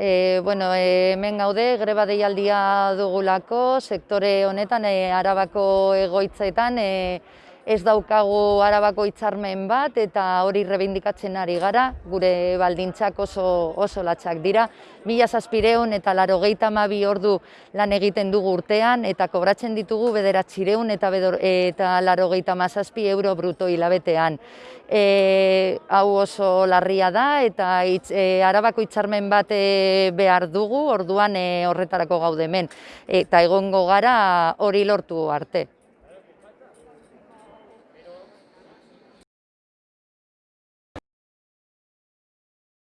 E, bueno, e, hemen gaude, greba deialdia dugulako, sektore honetan, e, arabako egoitzetan, e, ez daukagu arabako hitzarmen bat eta hori rebindikatzen ari gara, gure baldintzak oso, oso latxak dira. Mila zazpireun eta laro mabi ordu lan egiten dugu urtean eta kobratzen ditugu bederatzireun eta, bedor, eta laro mazazpi euro bruto hilabetean. E, hau oso larria da eta itz, e, arabako hitzarmen bat e, behar dugu, orduan e, horretarako gaudemen. Eta egongo gara hori lortu arte.